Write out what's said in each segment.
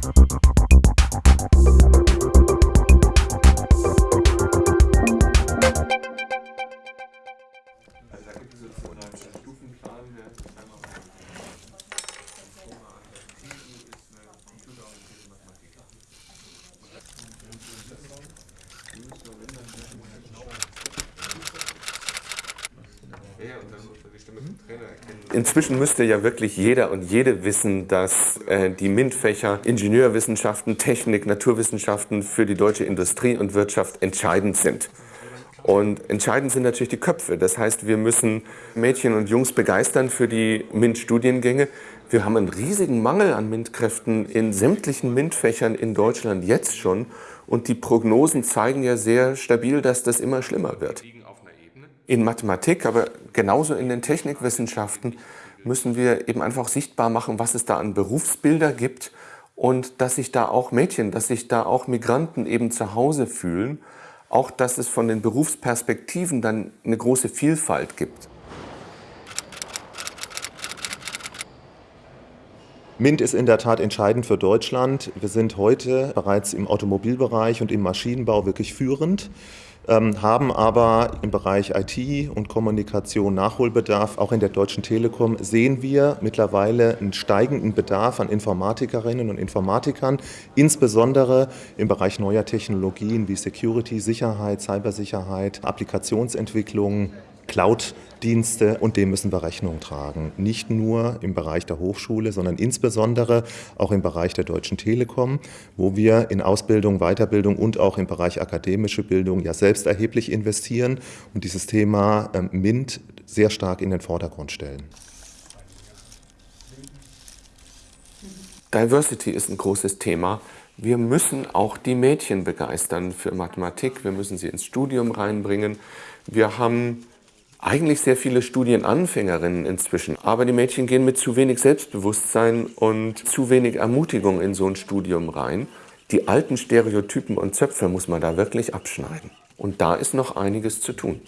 Also da gibt es so einen Stufenplan, der einmal Inzwischen müsste ja wirklich jeder und jede wissen, dass äh, die MINT-Fächer Ingenieurwissenschaften, Technik, Naturwissenschaften für die deutsche Industrie und Wirtschaft entscheidend sind. Und entscheidend sind natürlich die Köpfe. Das heißt, wir müssen Mädchen und Jungs begeistern für die MINT-Studiengänge. Wir haben einen riesigen Mangel an MINT-Kräften in sämtlichen MINT-Fächern in Deutschland jetzt schon. Und die Prognosen zeigen ja sehr stabil, dass das immer schlimmer wird. In Mathematik, aber genauso in den Technikwissenschaften müssen wir eben einfach sichtbar machen, was es da an Berufsbilder gibt und dass sich da auch Mädchen, dass sich da auch Migranten eben zu Hause fühlen, auch dass es von den Berufsperspektiven dann eine große Vielfalt gibt. MINT ist in der Tat entscheidend für Deutschland. Wir sind heute bereits im Automobilbereich und im Maschinenbau wirklich führend. Ähm, haben aber im Bereich IT und Kommunikation Nachholbedarf. Auch in der Deutschen Telekom sehen wir mittlerweile einen steigenden Bedarf an Informatikerinnen und Informatikern, insbesondere im Bereich neuer Technologien wie Security, Sicherheit, Cybersicherheit, Applikationsentwicklung, Cloud-Dienste und dem müssen wir Rechnung tragen. Nicht nur im Bereich der Hochschule, sondern insbesondere auch im Bereich der Deutschen Telekom, wo wir in Ausbildung, Weiterbildung und auch im Bereich akademische Bildung ja selbst erheblich investieren und dieses Thema ähm, MINT sehr stark in den Vordergrund stellen. Diversity ist ein großes Thema. Wir müssen auch die Mädchen begeistern für Mathematik. Wir müssen sie ins Studium reinbringen. Wir haben eigentlich sehr viele Studienanfängerinnen inzwischen. Aber die Mädchen gehen mit zu wenig Selbstbewusstsein und zu wenig Ermutigung in so ein Studium rein. Die alten Stereotypen und Zöpfe muss man da wirklich abschneiden. Und da ist noch einiges zu tun.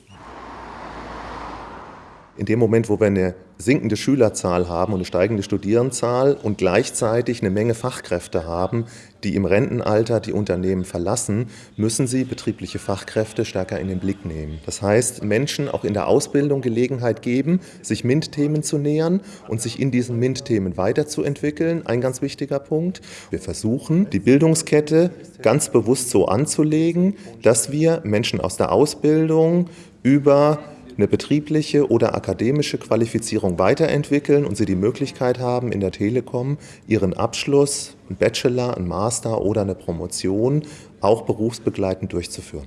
In dem Moment, wo wir eine sinkende Schülerzahl haben und eine steigende Studierendenzahl und gleichzeitig eine Menge Fachkräfte haben, die im Rentenalter die Unternehmen verlassen, müssen sie betriebliche Fachkräfte stärker in den Blick nehmen. Das heißt, Menschen auch in der Ausbildung Gelegenheit geben, sich MINT-Themen zu nähern und sich in diesen MINT-Themen weiterzuentwickeln. Ein ganz wichtiger Punkt. Wir versuchen, die Bildungskette ganz bewusst so anzulegen, dass wir Menschen aus der Ausbildung über eine betriebliche oder akademische Qualifizierung weiterentwickeln und sie die Möglichkeit haben, in der Telekom ihren Abschluss, einen Bachelor, einen Master oder eine Promotion auch berufsbegleitend durchzuführen.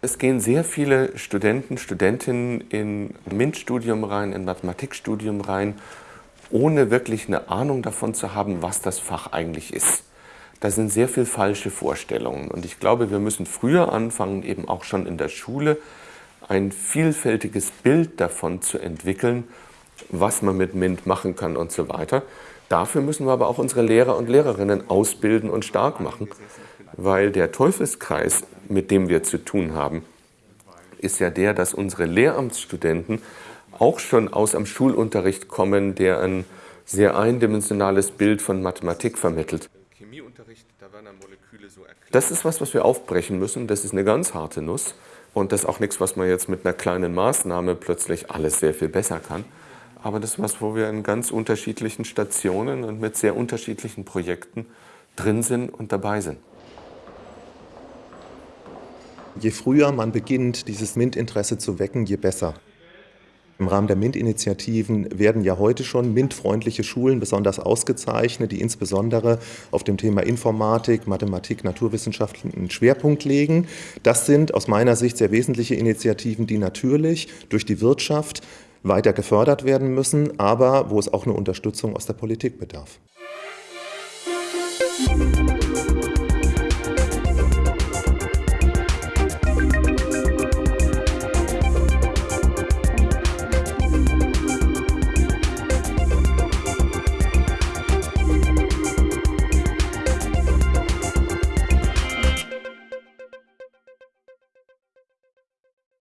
Es gehen sehr viele Studenten, Studentinnen in MINT-Studium rein, in Mathematikstudium rein, ohne wirklich eine Ahnung davon zu haben, was das Fach eigentlich ist da sind sehr viel falsche Vorstellungen. Und ich glaube, wir müssen früher anfangen, eben auch schon in der Schule, ein vielfältiges Bild davon zu entwickeln, was man mit MINT machen kann und so weiter. Dafür müssen wir aber auch unsere Lehrer und Lehrerinnen ausbilden und stark machen, weil der Teufelskreis, mit dem wir zu tun haben, ist ja der, dass unsere Lehramtsstudenten auch schon aus einem Schulunterricht kommen, der ein sehr eindimensionales Bild von Mathematik vermittelt. Das ist was, was wir aufbrechen müssen. Das ist eine ganz harte Nuss. Und das ist auch nichts, was man jetzt mit einer kleinen Maßnahme plötzlich alles sehr viel besser kann. Aber das ist was, wo wir in ganz unterschiedlichen Stationen und mit sehr unterschiedlichen Projekten drin sind und dabei sind. Je früher man beginnt, dieses MINT-Interesse zu wecken, je besser. Im Rahmen der MINT-Initiativen werden ja heute schon MINT-freundliche Schulen besonders ausgezeichnet, die insbesondere auf dem Thema Informatik, Mathematik, Naturwissenschaften einen Schwerpunkt legen. Das sind aus meiner Sicht sehr wesentliche Initiativen, die natürlich durch die Wirtschaft weiter gefördert werden müssen, aber wo es auch eine Unterstützung aus der Politik bedarf. Musik